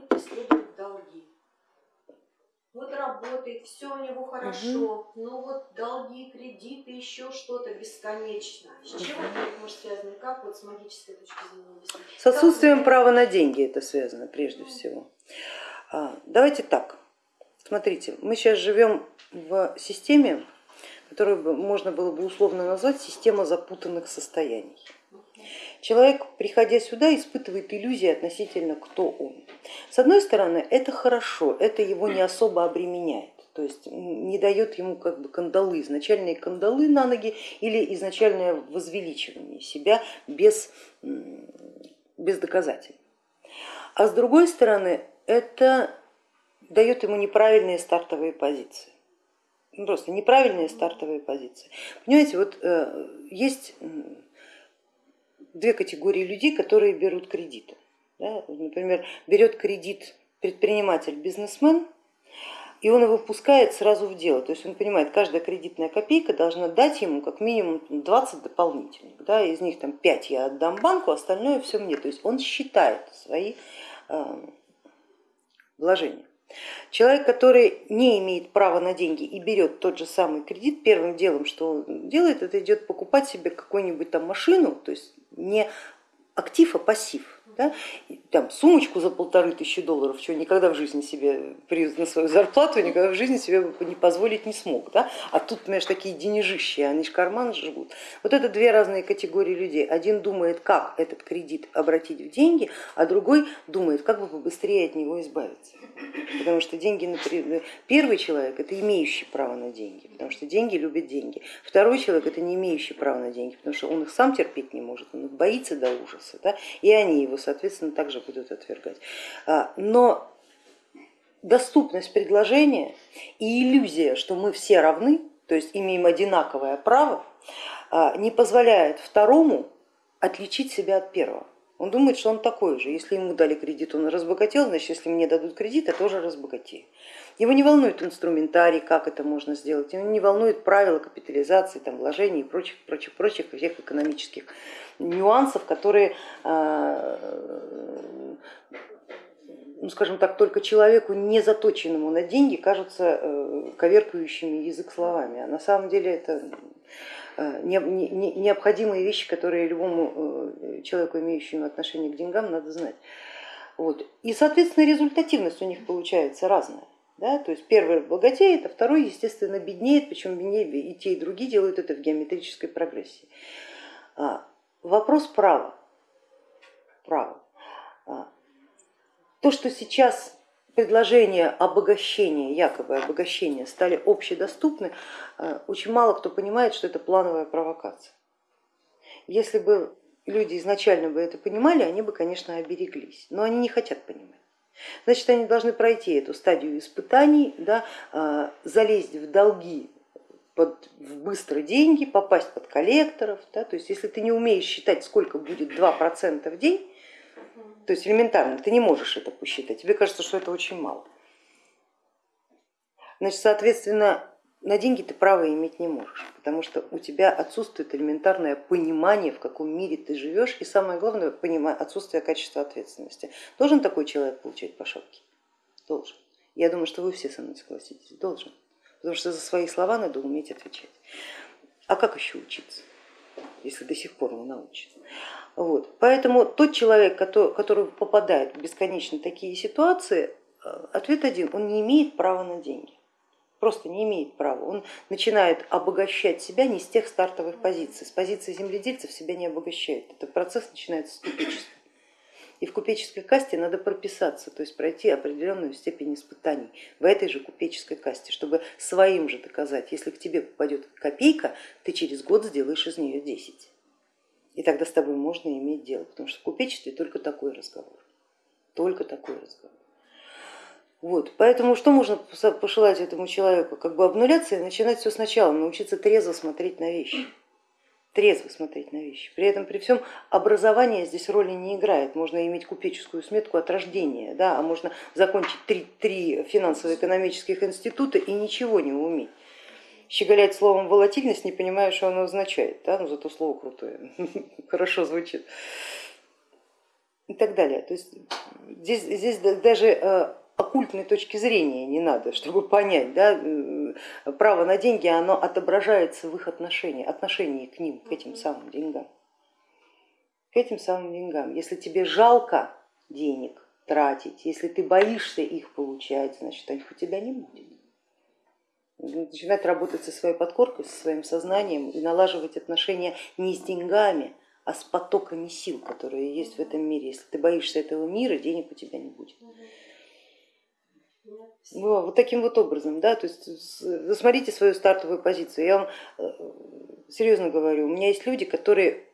не преследует долги. Вот работает, все у него хорошо, угу. но вот долги, кредиты, еще что-то бесконечно. С чем угу. это может связано? Как вот с магической точки зрения С отсутствием как... права на деньги это связано прежде угу. всего. А, давайте так. Смотрите, мы сейчас живем в системе, которую можно было бы условно назвать система запутанных состояний. Человек, приходя сюда, испытывает иллюзии относительно, кто он. С одной стороны, это хорошо, это его не особо обременяет то есть не дает ему как бы кандалы, изначальные кандалы на ноги или изначальное возвеличивание себя без, без доказательств. А с другой стороны, это дает ему неправильные стартовые позиции. Ну, просто неправильные стартовые позиции. Понимаете, вот э, есть две категории людей, которые берут кредиты. Да? Например, берет кредит предприниматель, бизнесмен, и он его пускает сразу в дело. То есть он понимает, каждая кредитная копейка должна дать ему как минимум 20 дополнительных. Да? Из них там 5 я отдам банку, остальное все мне. То есть он считает свои э, вложения. Человек, который не имеет права на деньги и берет тот же самый кредит, первым делом, что он делает, это идет покупать себе какую-нибудь там машину, то есть не актив, а пассив да, там, сумочку за полторы тысячи долларов, чего никогда в жизни себе на свою зарплату никогда в жизни себе не позволить не смог. Да? А тут, понимаешь, такие денежищи, они же карман живут. Вот это две разные категории людей. Один думает, как этот кредит обратить в деньги, а другой думает, как бы побыстрее от него избавиться. Потому что деньги, первый человек это имеющий право на деньги, потому что деньги любят деньги. Второй человек это не имеющий права на деньги, потому что он их сам терпеть не может, он их боится до ужаса, да? и они его соответственно, также будут отвергать. А, но доступность предложения и иллюзия, что мы все равны, то есть имеем одинаковое право, а, не позволяет второму отличить себя от первого. Он думает, что он такой же. Если ему дали кредит, он разбогател, значит, если мне дадут кредит, я тоже разбогатею. Его не волнует инструментарий, как это можно сделать, его не волнует правила капитализации, там, вложений и прочих, прочих, прочих всех экономических нюансов, которые, а, ну, скажем так, только человеку, не заточенному на деньги, кажутся э, коверкающими язык словами. А на самом деле это э, необходимые вещи, которые любому э, человеку, имеющему отношение к деньгам, надо знать. Вот. И, соответственно, результативность у них получается разная. Да? То есть первый богатеет, а второй, естественно, беднеет, причем беднее и те, и другие делают это в геометрической прогрессии. А, вопрос права. права. А, то, что сейчас предложения обогащения, якобы обогащения стали общедоступны, а, очень мало кто понимает, что это плановая провокация. Если бы люди изначально бы это понимали, они бы, конечно, обереглись, но они не хотят понимать. Значит, они должны пройти эту стадию испытаний, да, а, залезть в долги под, в быстрые деньги, попасть под коллекторов. Да, то есть если ты не умеешь считать, сколько будет 2% в день, то есть элементарно, ты не можешь это посчитать, тебе кажется, что это очень мало. Значит, соответственно, на деньги ты права иметь не можешь, потому что у тебя отсутствует элементарное понимание, в каком мире ты живешь, и самое главное, отсутствие качества ответственности. Должен такой человек получать по шапке? Должен. Я думаю, что вы все со мной согласитесь, должен, потому что за свои слова надо уметь отвечать. А как еще учиться, если до сих пор не научен? Вот. Поэтому тот человек, который, который попадает в бесконечно такие ситуации, э, ответ один, он не имеет права на деньги просто не имеет права. Он начинает обогащать себя не с тех стартовых позиций, с позиции земледельцев себя не обогащает. Этот процесс начинается с купечества. И в купеческой касте надо прописаться, то есть пройти определенную степень испытаний в этой же купеческой касте, чтобы своим же доказать, если к тебе попадет копейка, ты через год сделаешь из нее 10. И тогда с тобой можно иметь дело, потому что в купечестве только такой разговор, только такой разговор. Вот, поэтому что можно пожелать этому человеку? Как бы обнуляться и начинать все сначала, научиться трезво смотреть на вещи. Трезво смотреть на вещи. При этом при всем образование здесь роли не играет. Можно иметь купеческую сметку от рождения, да, а можно закончить три, три финансово-экономических института и ничего не уметь. Щеголять словом волатильность, не понимая, что оно означает, да? но зато слово крутое, хорошо звучит. и так далее. То есть здесь, здесь даже э, оккультной точки зрения не надо, чтобы понять, да, э, право на деньги, оно отображается в их отношении, отношении к ним, к этим самым деньгам. К этим самым деньгам. Если тебе жалко денег тратить, если ты боишься их получать, значит их у тебя не будет. Начинать работать со своей подкоркой, со своим сознанием и налаживать отношения не с деньгами, а с потоками сил, которые есть в этом мире. Если ты боишься этого мира, денег у тебя не будет. Вот таким вот образом, да, то есть смотрите свою стартовую позицию. Я вам э, серьезно говорю, у меня есть люди, которые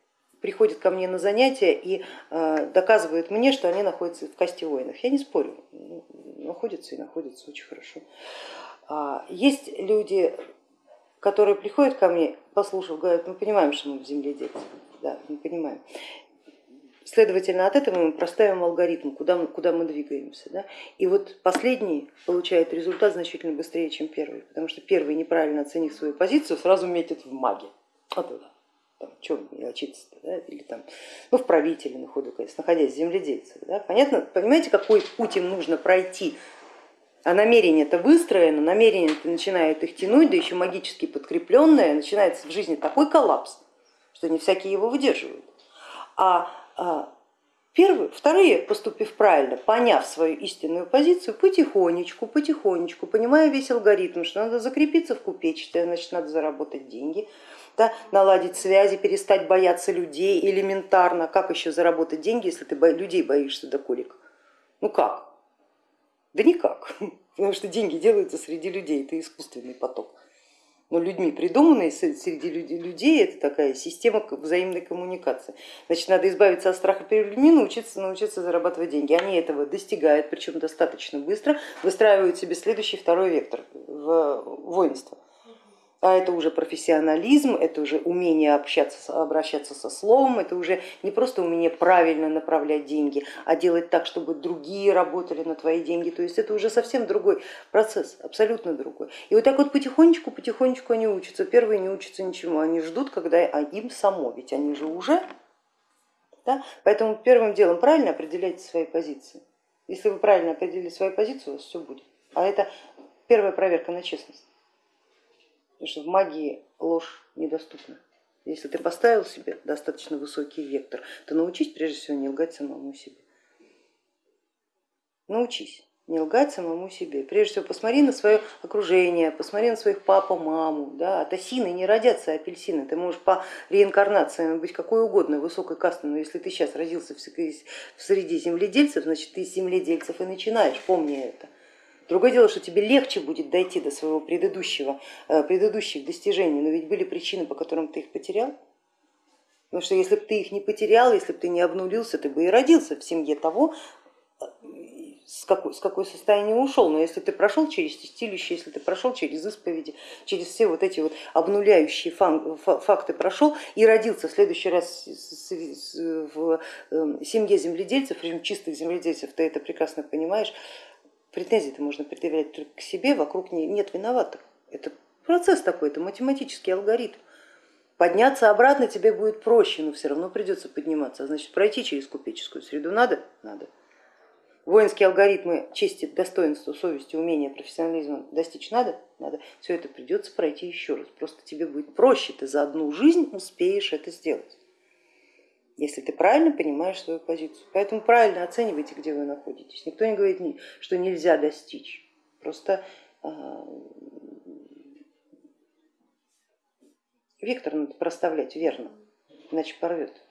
приходят ко мне на занятия и э, доказывают мне, что они находятся в касте воинов. Я не спорю, находятся и находятся очень хорошо. А, есть люди, которые приходят ко мне, послушав, говорят, мы понимаем, что мы в земле дети да, мы понимаем. Следовательно, от этого мы проставим алгоритм, куда мы, куда мы двигаемся. Да? И вот последний получает результат значительно быстрее, чем первый, потому что первый, неправильно оценив свою позицию, сразу метит в маги. Вот это. Там, чем учиться да? или там, ну, в правителе на ходу, конечно, находясь в. Да? Понятно, понимаете, какой путь им нужно пройти, а намерение это выстроено, намерение это начинает их тянуть, да еще магически подкрепленное, начинается в жизни такой коллапс, что не всякие его выдерживают. А первые, вторые, поступив правильно, поняв свою истинную позицию, потихонечку, потихонечку, понимая весь алгоритм, что надо закрепиться в купечестве, значит надо заработать деньги, да, наладить связи, перестать бояться людей элементарно. Как еще заработать деньги, если ты людей боишься до колик? Ну как? Да никак, потому что деньги делаются среди людей, это искусственный поток но людьми придуманной среди людей, это такая система взаимной коммуникации. Значит, надо избавиться от страха перед людьми, научиться, научиться зарабатывать деньги. Они этого достигают, причем достаточно быстро, выстраивают себе следующий второй вектор в воинство а это уже профессионализм, это уже умение общаться, обращаться со словом, это уже не просто умение правильно направлять деньги, а делать так, чтобы другие работали на твои деньги, то есть это уже совсем другой процесс, абсолютно другой. И вот так вот потихонечку, потихонечку они учатся, первые не учатся ничему, они ждут, когда а им само, ведь они же уже, да? поэтому первым делом правильно определяйте свои позиции. Если вы правильно определили свою позицию, у вас все будет. А это первая проверка на честность. Потому что в магии ложь недоступна. Если ты поставил себе достаточно высокий вектор, то научись прежде всего не лгать самому себе. Научись не лгать самому себе. Прежде всего посмотри на свое окружение, посмотри на своих папу, маму. Да? От осины не родятся апельсины. Ты можешь по реинкарнации быть какой угодно высокой касты, но если ты сейчас родился в среди земледельцев, значит ты из земледельцев и начинаешь, помни это. Другое дело, что тебе легче будет дойти до своего предыдущего, э, предыдущих достижений, но ведь были причины, по которым ты их потерял. Потому что если бы ты их не потерял, если бы ты не обнулился, ты бы и родился в семье того, с какой, с какой состояние ушел. Но если ты прошел через тестилище, если ты прошел через исповеди, через все вот эти вот обнуляющие факты прошел и родился в следующий раз в э, семье земледельцев, причем чистых земледельцев, ты это прекрасно понимаешь, Претензии-то можно предъявлять только к себе, вокруг нет виноватых. Это процесс такой, это математический алгоритм. Подняться обратно тебе будет проще, но все равно придется подниматься. А значит, пройти через купеческую среду надо? Надо. Воинские алгоритмы чести, достоинства, совести, умения, профессионализма достичь надо? Надо. Все это придется пройти еще раз. Просто тебе будет проще, ты за одну жизнь успеешь это сделать если ты правильно понимаешь свою позицию. Поэтому правильно оценивайте, где вы находитесь. Никто не говорит, что нельзя достичь. Просто а, вектор надо проставлять верно, иначе порвет.